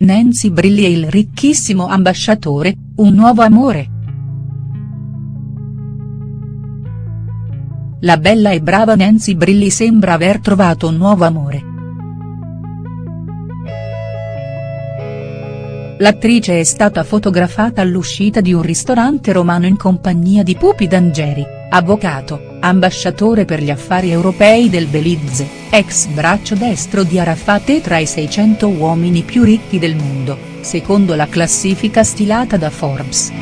Nancy Brilli e il ricchissimo ambasciatore, un nuovo amore?. La bella e brava Nancy Brilli sembra aver trovato un nuovo amore. L'attrice è stata fotografata all'uscita di un ristorante romano in compagnia di Pupi D'Angeri, avvocato, ambasciatore per gli affari europei del Belize, ex braccio destro di Arafat e tra i 600 uomini più ricchi del mondo, secondo la classifica stilata da Forbes.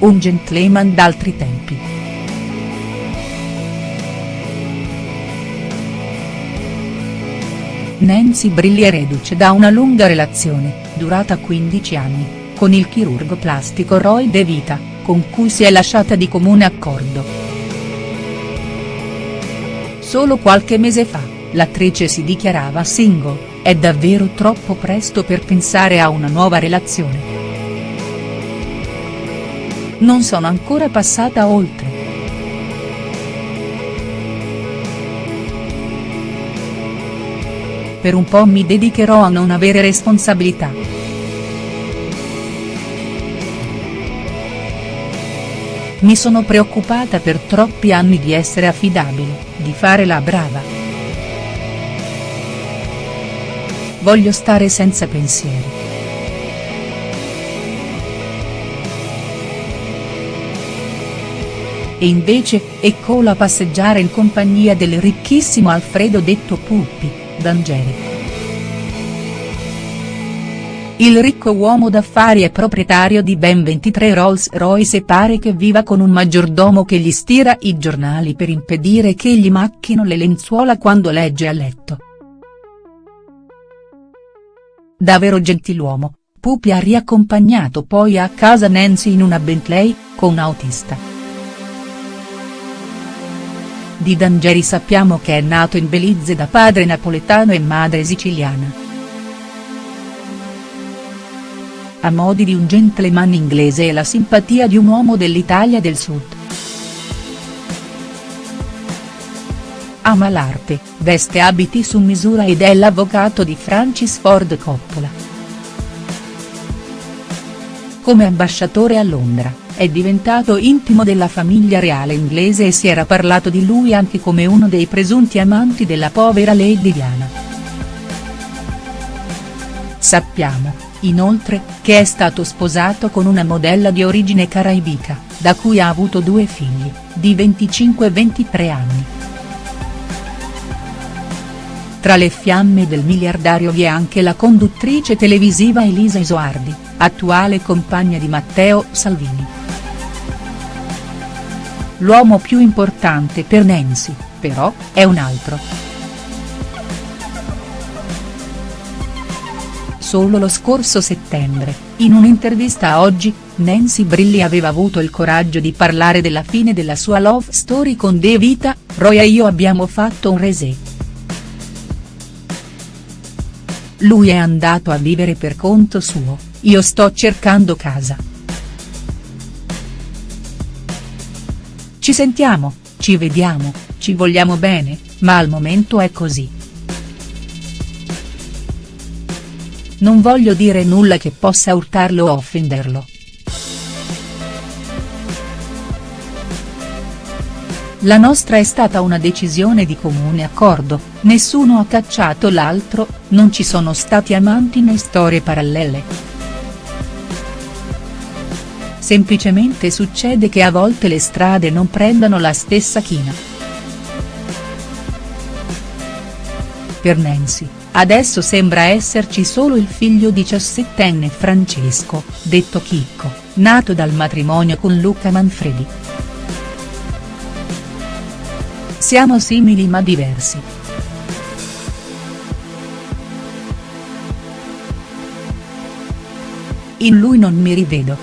Un gentleman d'altri tempi. Nancy Brilli è reduce da una lunga relazione, durata 15 anni, con il chirurgo plastico Roy De Vita, con cui si è lasciata di comune accordo. Solo qualche mese fa, l'attrice si dichiarava single, è davvero troppo presto per pensare a una nuova relazione. Non sono ancora passata oltre. per un po' mi dedicherò a non avere responsabilità. Mi sono preoccupata per troppi anni di essere affidabile, di fare la brava. Voglio stare senza pensieri. E invece, eccola a passeggiare in compagnia del ricchissimo Alfredo detto Puppi D'Angeli. Il ricco uomo d'affari è proprietario di ben 23 Rolls Royce e pare che viva con un maggiordomo che gli stira i giornali per impedire che gli macchino le lenzuola quando legge a letto. Davvero gentiluomo, Pupi ha riaccompagnato poi a casa Nancy in una Bentley, con un autista. Di D'Angeri sappiamo che è nato in Belize da padre napoletano e madre siciliana. Ha modi di un gentleman inglese e la simpatia di un uomo dell'Italia del Sud. Ama l'arte, veste abiti su misura ed è l'avvocato di Francis Ford Coppola. Come ambasciatore a Londra è diventato intimo della famiglia reale inglese e si era parlato di lui anche come uno dei presunti amanti della povera Lady Diana. Sappiamo, inoltre, che è stato sposato con una modella di origine caraibica, da cui ha avuto due figli, di 25 e 23 anni. Tra le fiamme del miliardario vi è anche la conduttrice televisiva Elisa Isoardi, attuale compagna di Matteo Salvini. L'uomo più importante per Nancy, però, è un altro. Solo lo scorso settembre, in un'intervista a Oggi, Nancy Brilli aveva avuto il coraggio di parlare della fine della sua love story con De Vita, Roy e io abbiamo fatto un reset. Lui è andato a vivere per conto suo, io sto cercando casa. Ci sentiamo, ci vediamo, ci vogliamo bene, ma al momento è così. Non voglio dire nulla che possa urtarlo o offenderlo. La nostra è stata una decisione di comune accordo, nessuno ha cacciato l'altro, non ci sono stati amanti né storie parallele. Semplicemente succede che a volte le strade non prendano la stessa china. Per Nancy, adesso sembra esserci solo il figlio diciassettenne Francesco, detto Chicco, nato dal matrimonio con Luca Manfredi. Siamo simili ma diversi. In lui non mi rivedo.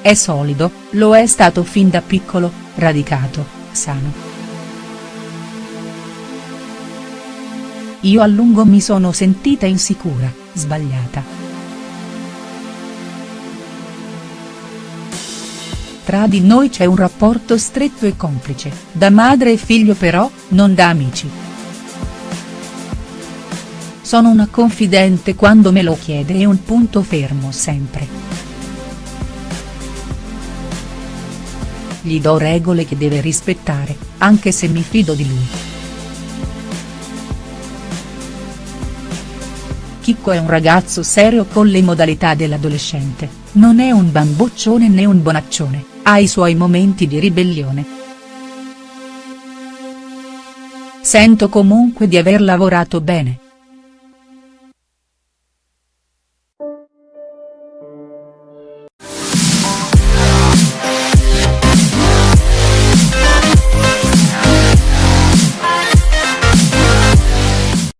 È solido, lo è stato fin da piccolo, radicato, sano. Io a lungo mi sono sentita insicura, sbagliata. tra di noi c'è un rapporto stretto e complice, da madre e figlio però, non da amici. Sono una confidente quando me lo chiede e un punto fermo sempre. Gli do regole che deve rispettare, anche se mi fido di lui. Chicco è un ragazzo serio con le modalità dell'adolescente, non è un bamboccione né un bonaccione, ha i suoi momenti di ribellione. Sento comunque di aver lavorato bene,